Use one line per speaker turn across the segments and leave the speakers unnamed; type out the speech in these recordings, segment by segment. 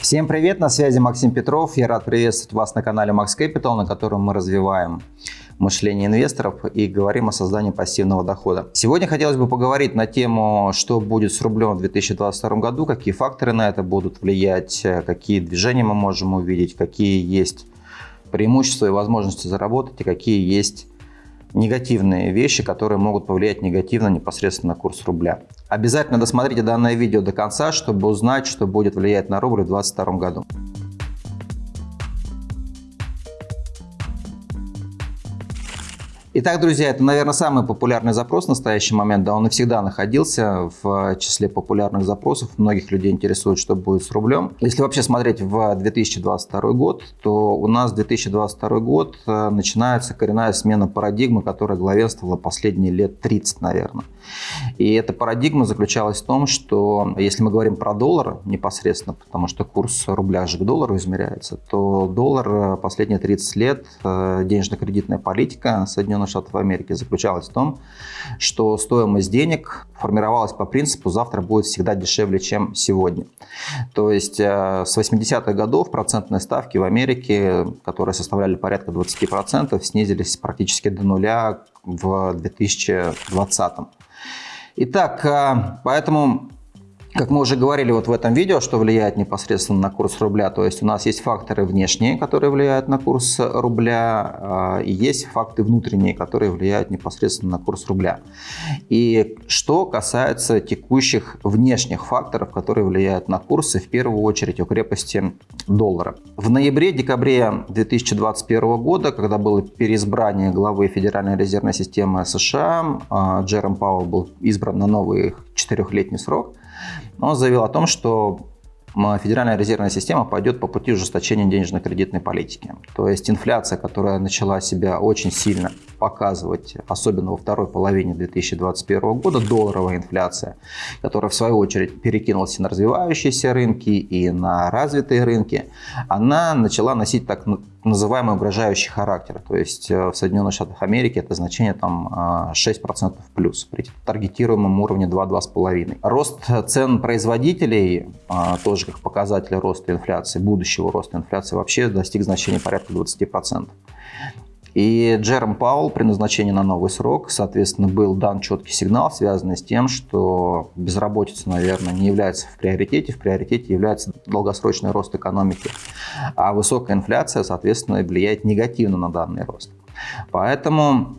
Всем привет, на связи Максим Петров. Я рад приветствовать вас на канале Max Capital, на котором мы развиваем мышление инвесторов и говорим о создании пассивного дохода. Сегодня хотелось бы поговорить на тему, что будет с рублем в 2022 году, какие факторы на это будут влиять, какие движения мы можем увидеть, какие есть преимущества и возможности заработать и какие есть негативные вещи, которые могут повлиять негативно непосредственно на курс рубля. Обязательно досмотрите данное видео до конца, чтобы узнать, что будет влиять на рубль в 2022 году. Итак, друзья, это, наверное, самый популярный запрос в настоящий момент. Да, он и всегда находился в числе популярных запросов. Многих людей интересует, что будет с рублем. Если вообще смотреть в 2022 год, то у нас 2022 год э, начинается коренная смена парадигмы, которая главенствовала последние лет 30, наверное. И эта парадигма заключалась в том, что если мы говорим про доллар непосредственно, потому что курс рубля же к доллару измеряется, то доллар э, последние 30 лет, э, денежно-кредитная политика Соединенных Соединенных Штатов Америки заключалась в том, что стоимость денег формировалась по принципу «завтра будет всегда дешевле, чем сегодня». То есть э, с 80-х годов процентные ставки в Америке, которые составляли порядка 20%, снизились практически до нуля в 2020. Итак, э, поэтому как мы уже говорили вот в этом видео, что влияет непосредственно на курс рубля, то есть у нас есть факторы внешние, которые влияют на курс рубля, а, и есть факты внутренние, которые влияют непосредственно на курс рубля. И что касается текущих внешних факторов, которые влияют на курсы, в первую очередь у крепости доллара. В ноябре-декабре 2021 года, когда было переизбрание главы Федеральной резервной системы США, а, Джером Пауэлл был избран на новый четырехлетний срок, он заявил о том, что Федеральная резервная система пойдет по пути ужесточения денежно-кредитной политики. То есть инфляция, которая начала себя очень сильно показывать, особенно во второй половине 2021 года, долларовая инфляция, которая в свою очередь перекинулась и на развивающиеся рынки, и на развитые рынки, она начала носить так называемый угрожающий характер. То есть э, в Соединенных Штатах Америки это значение там 6% э, плюс при таргетируемом уровне 2-2,5. Рост цен производителей, э, тоже как показатель роста инфляции, будущего роста инфляции, вообще достиг значения порядка 20%. И Джером Паул при назначении на новый срок, соответственно, был дан четкий сигнал, связанный с тем, что безработица, наверное, не является в приоритете. В приоритете является долгосрочный рост экономики. А высокая инфляция, соответственно, влияет негативно на данный рост. Поэтому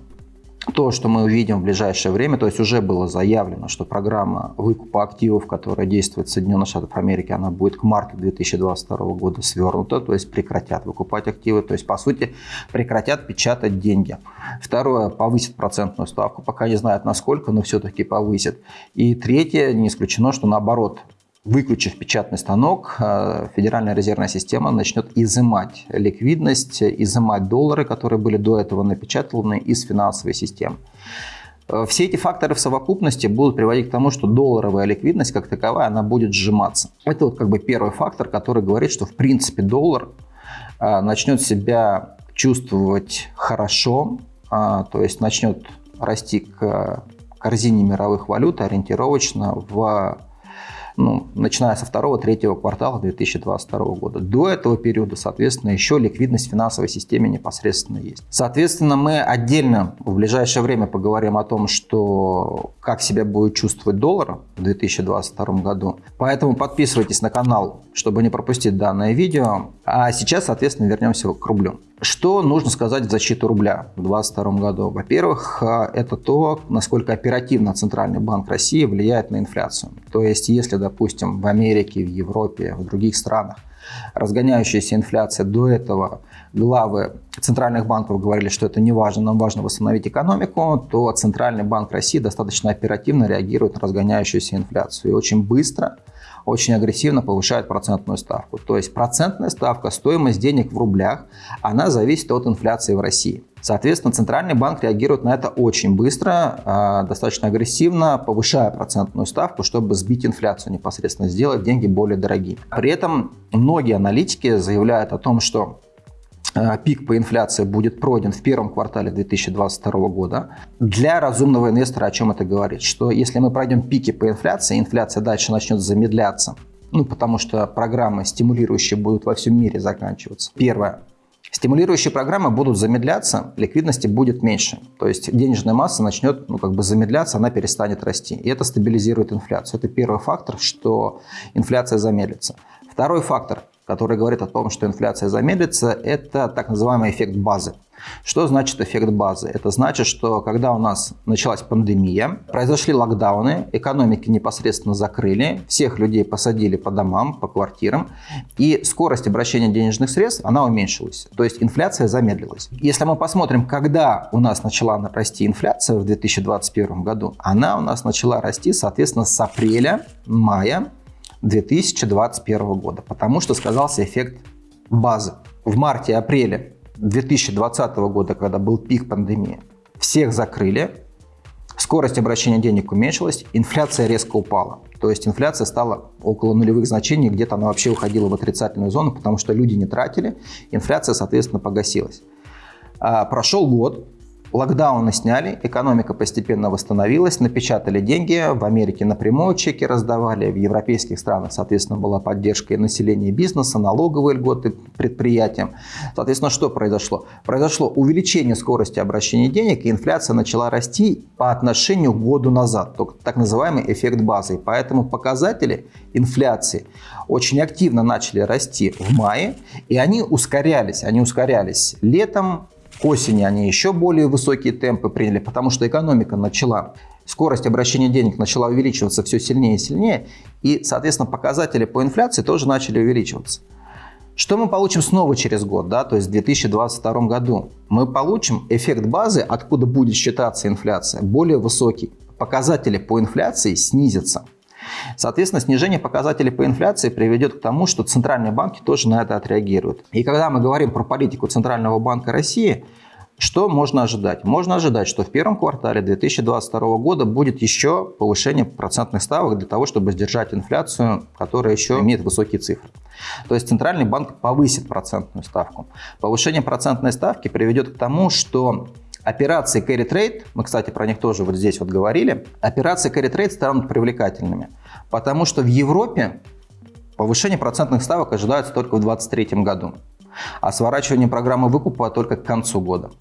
то, что мы увидим в ближайшее время, то есть уже было заявлено, что программа выкупа активов, которая действует в Соединенных Штатах Америки, она будет к марту 2022 года свернута, то есть прекратят выкупать активы, то есть по сути прекратят печатать деньги. Второе, повысит процентную ставку, пока не знают насколько, но все-таки повысит. И третье, не исключено, что наоборот, Выключив печатный станок, э, Федеральная резервная система начнет изымать ликвидность, изымать доллары, которые были до этого напечатаны из финансовой системы. Э, все эти факторы в совокупности будут приводить к тому, что долларовая ликвидность как таковая, она будет сжиматься. Это вот как бы первый фактор, который говорит, что в принципе доллар э, начнет себя чувствовать хорошо, то есть начнет расти к корзине мировых валют ориентировочно в ну, начиная со второго-третьего квартала 2022 года. До этого периода, соответственно, еще ликвидность в финансовой системе непосредственно есть. Соответственно, мы отдельно в ближайшее время поговорим о том, что как себя будет чувствовать доллар в 2022 году. Поэтому подписывайтесь на канал, чтобы не пропустить данное видео. А сейчас, соответственно, вернемся к рублю. Что нужно сказать в защиту рубля в 2022 году? Во-первых, э, это то, насколько оперативно Центральный банк России влияет на инфляцию. То есть, если, допустим, в Америке, в Европе, в других странах разгоняющаяся инфляция до этого главы центральных банков говорили, что это не важно, нам важно восстановить экономику, то Центральный банк России достаточно оперативно реагирует на разгоняющуюся инфляцию и очень быстро очень агрессивно повышает процентную ставку. То есть процентная ставка, стоимость денег в рублях, она зависит от инфляции в России. Соответственно, Центральный банк реагирует на это очень быстро, а, достаточно агрессивно, повышая процентную ставку, чтобы сбить инфляцию непосредственно, сделать деньги более дорогими. При этом многие аналитики заявляют о том, что пик по инфляции будет пройден в первом квартале 2022 года. Для разумного инвестора о чем это говорит? Что если мы пройдем пики по инфляции, инфляция дальше начнет замедляться ну, потому что программы стимулирующие будут во всем мире заканчиваться. Первое. Стимулирующие программы будут замедляться, ликвидности будет меньше. То есть денежная масса начнет ну, как бы замедляться, она перестанет расти. И это стабилизирует инфляцию. Это первый фактор, что инфляция замедлится. Второй фактор, который говорит о том, что инфляция замедлится, это так называемый эффект базы. Что значит эффект базы? Это значит, что когда у нас началась пандемия, произошли локдауны, экономики непосредственно закрыли, всех людей посадили по домам, по квартирам, и скорость обращения денежных средств, она уменьшилась. То есть инфляция замедлилась. Если мы посмотрим, когда у нас начала расти инфляция в 2021 году, она у нас начала расти, соответственно, с апреля, мая 2021 года, потому что сказался эффект базы. В марте-апреле 2020 года, когда был пик пандемии, всех закрыли, скорость обращения денег уменьшилась, инфляция резко упала. То есть инфляция стала около нулевых значений, где-то она вообще уходила в отрицательную зону, потому что люди не тратили, инфляция, соответственно, погасилась. А, прошел год, Локдауны сняли, экономика постепенно восстановилась, напечатали деньги, в Америке напрямую чеки раздавали, в европейских странах, соответственно, была поддержка и населения и бизнеса, налоговые льготы предприятиям. Соответственно, что произошло? Произошло увеличение скорости обращения денег, и инфляция начала расти по отношению к году назад, так называемый эффект базы. Поэтому показатели инфляции очень активно начали расти в мае, и они ускорялись. Они ускорялись летом, к осени они еще более высокие темпы приняли, потому что экономика начала, скорость обращения денег начала увеличиваться все сильнее и сильнее, и, соответственно, показатели по инфляции тоже начали увеличиваться. Что мы получим снова через год, да, то есть в 2022 году? Мы получим эффект базы, откуда будет считаться инфляция, более высокий. Показатели по инфляции снизятся. Соответственно, снижение показателей по инфляции приведет к тому, что центральные банки тоже на это отреагируют. И когда мы говорим про политику Центрального банка России, что можно ожидать? Можно ожидать, что в первом квартале 2022 года будет еще повышение процентных ставок для того, чтобы сдержать инфляцию, которая еще имеет высокие цифры. То есть Центральный банк повысит процентную ставку. Повышение процентной ставки приведет к тому, что Операции carry trade, мы, кстати, про них тоже вот здесь вот говорили, операции carry trade станут привлекательными, потому что в Европе повышение процентных ставок ожидается только в 2023 году, а сворачивание программы выкупа только к концу года.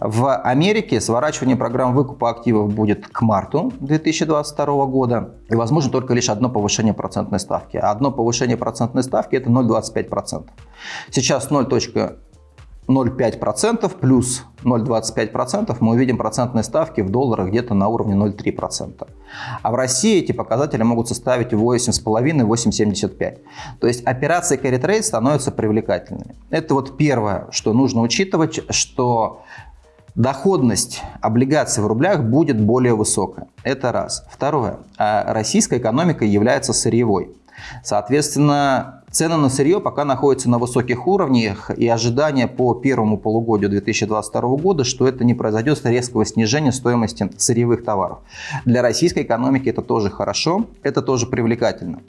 В Америке сворачивание программ выкупа активов будет к марту 2022 года. И возможно только лишь одно повышение процентной ставки. А одно повышение процентной ставки это 0,25%. Сейчас 0. 0,5% плюс 0,25% мы увидим процентные ставки в долларах где-то на уровне 0,3%. А в России эти показатели могут составить 8,5-8,75%. То есть операции carry trade становятся привлекательными. Это вот первое, что нужно учитывать, что доходность облигаций в рублях будет более высокая. Это раз. Второе. А российская экономика является сырьевой. Соответственно, цены на сырье пока находятся на высоких уровнях, и ожидания по первому полугодию 2022 года, что это не произойдет резкого снижения стоимости сырьевых товаров. Для российской экономики это тоже хорошо, это тоже привлекательно.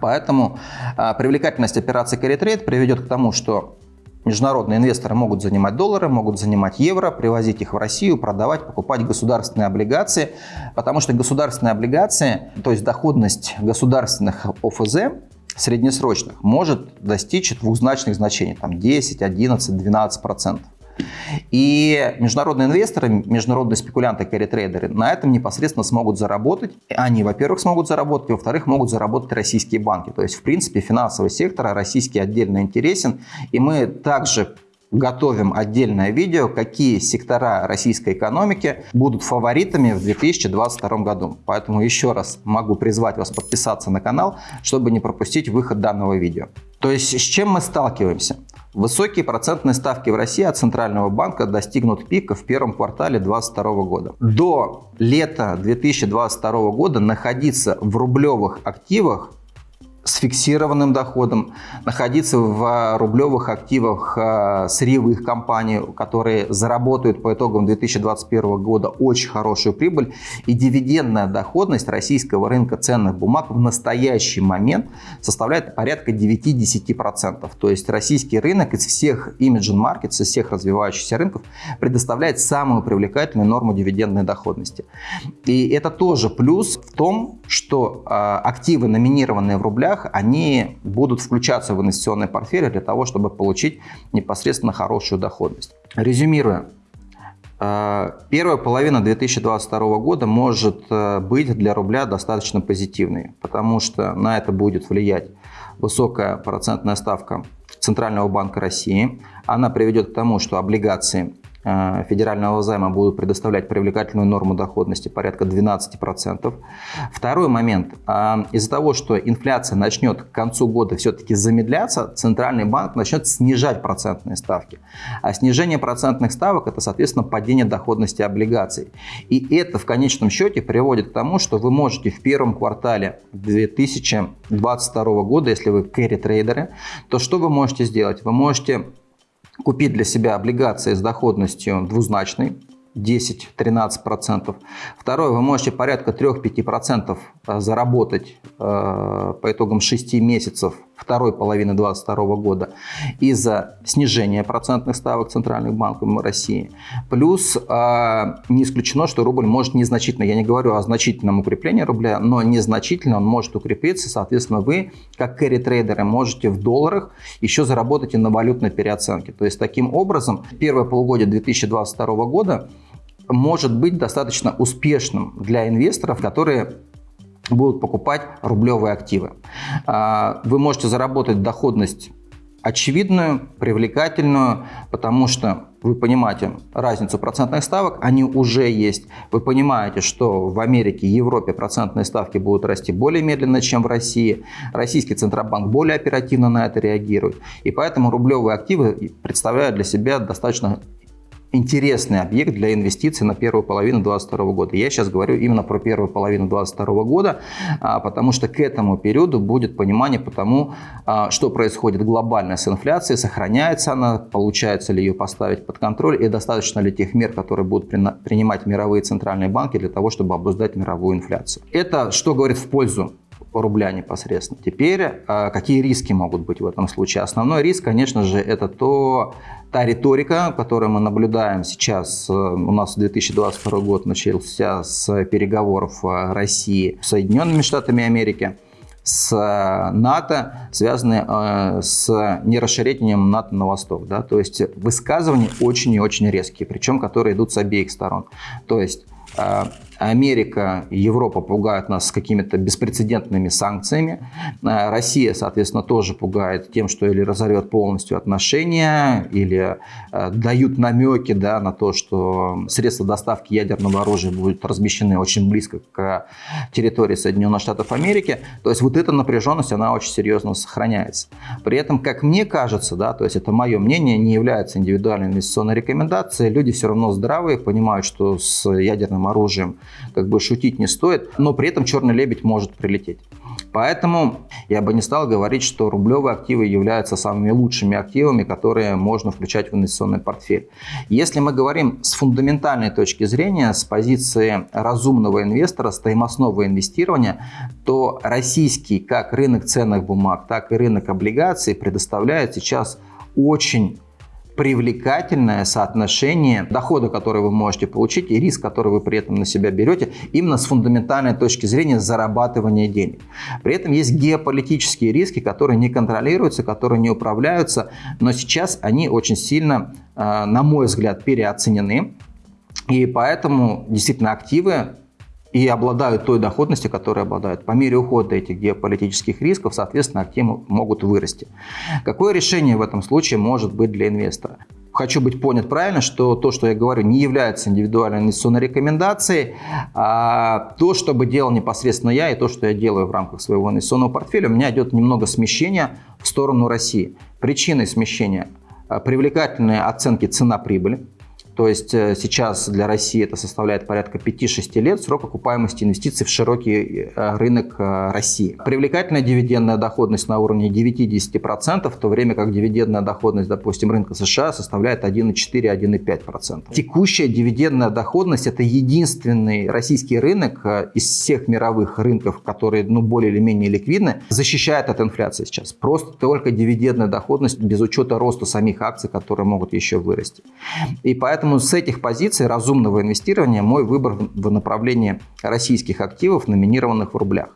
Поэтому а, привлекательность операции carry trade приведет к тому, что Международные инвесторы могут занимать доллары, могут занимать евро, привозить их в Россию, продавать, покупать государственные облигации, потому что государственные облигации, то есть доходность государственных ОФЗ среднесрочных может достичь двузначных значений, там 10, 11, 12 процентов. И международные инвесторы, международные спекулянты, carry-трейдеры на этом непосредственно смогут заработать. Они, во-первых, смогут заработать, во-вторых, могут заработать российские банки. То есть, в принципе, финансовый сектор российский отдельно интересен. И мы также готовим отдельное видео, какие сектора российской экономики будут фаворитами в 2022 году. Поэтому еще раз могу призвать вас подписаться на канал, чтобы не пропустить выход данного видео. То есть с чем мы сталкиваемся? Высокие процентные ставки в России от Центрального банка достигнут пика в первом квартале 2022 года. До лета 2022 года находиться в рублевых активах с фиксированным доходом, находиться в рублевых активах э, сырьевых компаний, которые заработают по итогам 2021 года очень хорошую прибыль. И дивидендная доходность российского рынка ценных бумаг в настоящий момент составляет порядка 9-10%. То есть российский рынок из всех Imagine Markets, из всех развивающихся рынков предоставляет самую привлекательную норму дивидендной доходности. И это тоже плюс в том, что э, активы, номинированные в рублях, рублях, они будут включаться в инвестиционный портфель для того, чтобы получить непосредственно хорошую доходность. Резюмируя, э, Первая половина 2022 года может э, быть для рубля достаточно позитивной, потому что на это будет влиять высокая процентная ставка Центрального банка России. Она приведет к тому, что облигации федерального займа будут предоставлять привлекательную норму доходности порядка 12%. Второй момент. Э, из-за того, что инфляция начнет к концу года все-таки замедляться, Центральный банк начнет снижать процентные ставки. А снижение процентных ставок – это, соответственно, падение доходности облигаций. И это в конечном счете приводит к тому, что вы можете в первом квартале 2022 года, если вы кэрри-трейдеры, то что вы можете сделать? Вы можете купить для себя облигации с доходностью двузначной, 10-13%. Второе, вы можете порядка 3-5% э, заработать э, по итогам 6 месяцев второй половины 2022 года из-за снижения процентных ставок Центральных банков России. Плюс э, не исключено, что рубль может незначительно, я не говорю о значительном укреплении рубля, но незначительно он может укрепиться. Соответственно, вы, как кэрри-трейдеры, можете в долларах еще заработать и на валютной переоценке. То есть, таким образом, первое полугодие 2022 года может быть достаточно успешным для инвесторов, которые будут покупать рублевые активы. А, вы можете заработать доходность очевидную, привлекательную, потому что вы понимаете разницу процентных ставок, они уже есть. Вы понимаете, что в Америке, Европе процентные ставки будут расти более медленно, чем в России. Российский Центробанк более оперативно на это реагирует. И поэтому рублевые активы представляют для себя достаточно интересный объект для инвестиций на первую половину 2022 года. Я сейчас говорю именно про первую половину 2022 года, а, потому что к этому периоду будет понимание по тому, а, что происходит глобально с инфляцией, сохраняется она, получается ли ее поставить под контроль и достаточно ли тех мер, которые будут принимать мировые центральные банки для того, чтобы обуздать мировую инфляцию. Это что говорит в пользу рубля непосредственно. Теперь а, какие риски могут быть в этом случае? Основной риск, конечно же, это то, та риторика, которую мы наблюдаем сейчас. Э, у нас 2022 год начался с переговоров э, России с Соединенными Штатами Америки с э, НАТО, связанные с нерасширением НАТО на восток. Да? То есть высказывания очень и очень резкие, причем которые идут с обеих сторон. То есть Америка и Европа пугают нас какими-то беспрецедентными санкциями. Э, Россия, соответственно, тоже пугает тем, что или разорвет полностью отношения, или э, дают намеки да, на то, что средства доставки ядерного оружия будут размещены очень близко к территории Соединенных Штатов Америки. То есть вот эта напряженность, она очень серьезно сохраняется. При этом, как мне кажется, да, то есть это мое мнение, не является индивидуальной инвестиционной рекомендацией. Люди все равно здравые, понимают, что с ядерным оружием как бы шутить не стоит, но при этом черный лебедь может прилететь. Поэтому я бы не стал говорить, что рублевые активы являются самыми лучшими активами, которые можно включать в инвестиционный портфель. Если мы говорим с фундаментальной точки зрения, с позиции разумного инвестора, стоимостного инвестирования, то российский как рынок ценных бумаг, так и рынок облигаций предоставляет сейчас очень привлекательное соотношение дохода, который вы можете получить, и риск, который вы при этом на себя берете, именно с фундаментальной точки зрения зарабатывания денег. При этом есть геополитические риски, которые не контролируются, которые не управляются, но сейчас они очень сильно, э, на мой взгляд, переоценены. И поэтому действительно активы и обладают той доходностью, которой обладают. По мере ухода этих геополитических рисков, соответственно, активы могут вырасти. Какое решение в этом случае может быть для инвестора? Хочу быть понят правильно, что то, что я говорю, не является индивидуальной инвестиционной рекомендацией. А то, что бы делал непосредственно я, и то, что я делаю в рамках своего инвестиционного портфеля, у меня идет немного смещения в сторону России. Причиной смещения – привлекательные оценки цена-прибыли. То есть э, сейчас для России это составляет порядка 5-6 лет срок окупаемости инвестиций в широкий э, рынок э, России. Привлекательная дивидендная доходность на уровне 9-10%, в то время как дивидендная доходность, допустим, рынка США составляет 1,4-1,5%. Текущая дивидендная доходность – это единственный российский рынок из всех мировых рынков, которые ну, более или менее ликвидны, защищает от инфляции сейчас. Просто только дивидендная доходность без учета роста самих акций, которые могут еще вырасти. И поэтому Поэтому с этих позиций разумного инвестирования мой выбор в направлении российских активов, номинированных в рублях.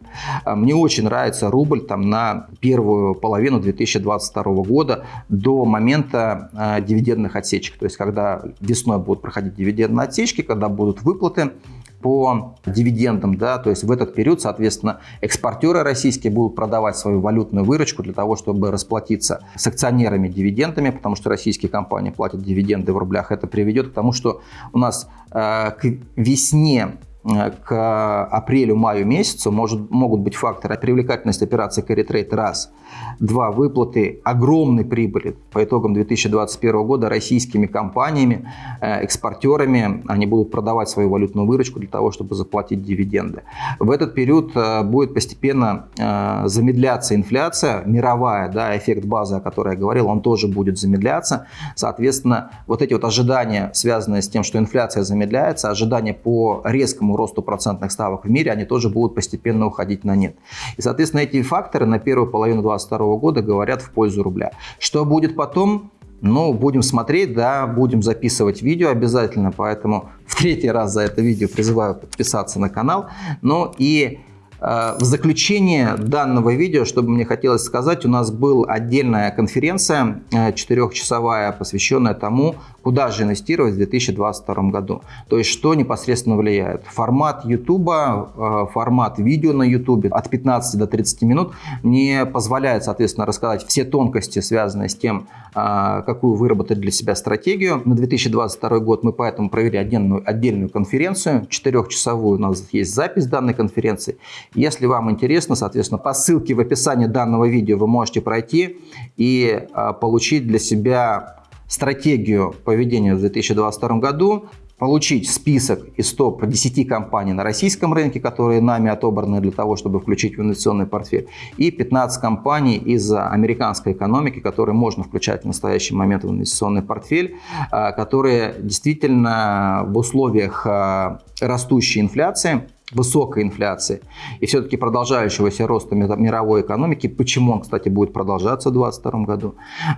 А, мне очень нравится рубль там, на первую половину 2022 года до момента э, дивидендных отсечек. То есть, когда весной будут проходить дивидендные отсечки, когда будут выплаты по дивидендам, да, то есть в этот период, соответственно, экспортеры российские будут продавать свою валютную выручку для того, чтобы расплатиться с акционерами дивидендами, потому что российские компании платят дивиденды в рублях. Это приведет к тому, что у нас э, к весне к апрелю-маю месяцу может, могут быть факторы привлекательность операции trade раз, два выплаты огромной прибыли по итогам 2021 года российскими компаниями, э, экспортерами, они будут продавать свою валютную выручку для того, чтобы заплатить дивиденды. В этот период э, будет постепенно замедляться инфляция мировая, да, эффект базы, о которой я говорил, он тоже будет замедляться. Соответственно, вот эти вот ожидания, связанные с тем, что инфляция замедляется, ожидания по резкому росту процентных ставок в мире, они тоже будут постепенно уходить на нет. И, соответственно, эти факторы на первую половину 2022 года говорят в пользу рубля. Что будет потом? Ну, будем смотреть, да, будем записывать видео обязательно, поэтому в третий раз за это видео призываю подписаться на канал. Ну и в заключение данного видео, что бы мне хотелось сказать, у нас была отдельная конференция э, четырехчасовая, посвященная тому, куда же инвестировать в 2022 году. То есть, что непосредственно влияет. Формат YouTube, э, формат видео на YouTube от 15 до 30 минут не позволяет, соответственно, рассказать все тонкости, связанные с тем, какую выработать для себя стратегию. На 2022 год мы поэтому провели отдельную, отдельную конференцию, четырехчасовую, у нас есть запись данной конференции. Если вам интересно, соответственно, по ссылке в описании данного видео вы можете пройти и а, получить для себя стратегию поведения в 2022 году, получить список из топ-10 компаний на российском рынке, которые нами отобраны для того, чтобы включить в инвестиционный портфель, и 15 компаний из американской экономики, которые можно включать в настоящий момент в инвестиционный портфель, а, которые действительно в условиях а, растущей инфляции высокой инфляции и все-таки продолжающегося роста мировой экономики, почему он, кстати, будет продолжаться в 2022 году,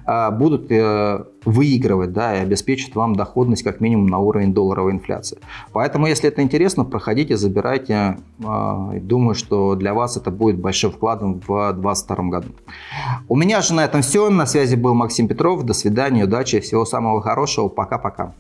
а, будут э, выигрывать да, и обеспечат вам доходность как минимум на уровень долларовой инфляции. Поэтому, если это интересно, проходите, забирайте. А, думаю, что для вас это будет большим вкладом в 2022 году. У меня же на этом все. На связи был Максим Петров. До свидания, удачи, всего самого хорошего. Пока-пока.